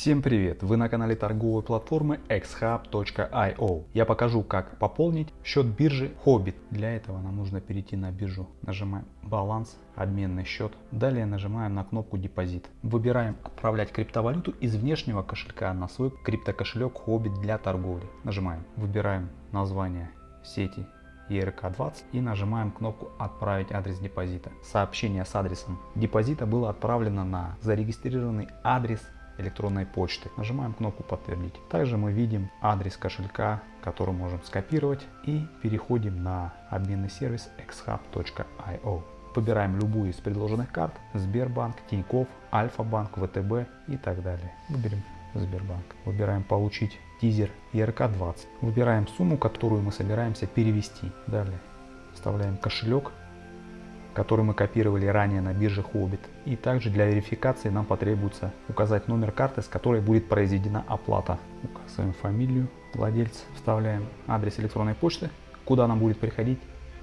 Всем привет! Вы на канале торговой платформы xhub.io. Я покажу, как пополнить счет биржи Hobbit. Для этого нам нужно перейти на биржу. Нажимаем баланс, обменный счет. Далее нажимаем на кнопку депозит. Выбираем отправлять криптовалюту из внешнего кошелька на свой криптокошелек Hobbit для торговли. Нажимаем. Выбираем название сети ERK20 и нажимаем кнопку «Отправить адрес депозита». Сообщение с адресом депозита было отправлено на зарегистрированный адрес электронной почты. Нажимаем кнопку «Подтвердить». Также мы видим адрес кошелька, который можем скопировать и переходим на обменный сервис xhub.io. Выбираем любую из предложенных карт – Сбербанк, Тинькофф, Альфа-банк, ВТБ и так далее. Выберем Сбербанк. Выбираем «Получить тизер ERK20». Выбираем сумму, которую мы собираемся перевести. Далее вставляем кошелек, который мы копировали ранее на бирже Hobbit. И также для верификации нам потребуется указать номер карты, с которой будет произведена оплата. Указываем фамилию владельца, вставляем адрес электронной почты, куда нам будет приходить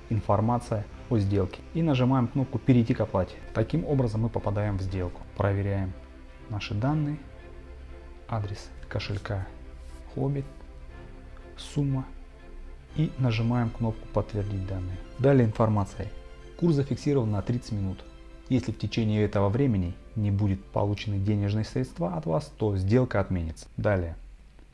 информация о сделке. И нажимаем кнопку «Перейти к оплате». Таким образом мы попадаем в сделку. Проверяем наши данные, адрес кошелька Hobbit, сумма и нажимаем кнопку «Подтвердить данные». Далее информация Курс зафиксирован на 30 минут. Если в течение этого времени не будет получены денежные средства от вас, то сделка отменится. Далее.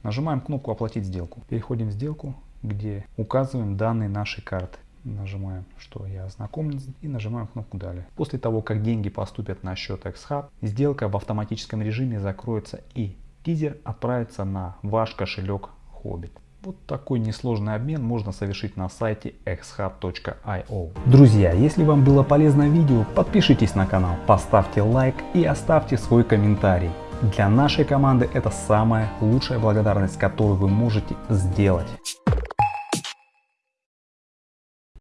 Нажимаем кнопку «Оплатить сделку». Переходим в сделку, где указываем данные нашей карты. Нажимаем, что я ознакомлен и нажимаем кнопку «Далее». После того, как деньги поступят на счет XHub, сделка в автоматическом режиме закроется и тизер отправится на ваш кошелек Hobbit. Вот такой несложный обмен можно совершить на сайте xhub.io. Друзья, если вам было полезно видео, подпишитесь на канал, поставьте лайк и оставьте свой комментарий. Для нашей команды это самая лучшая благодарность, которую вы можете сделать.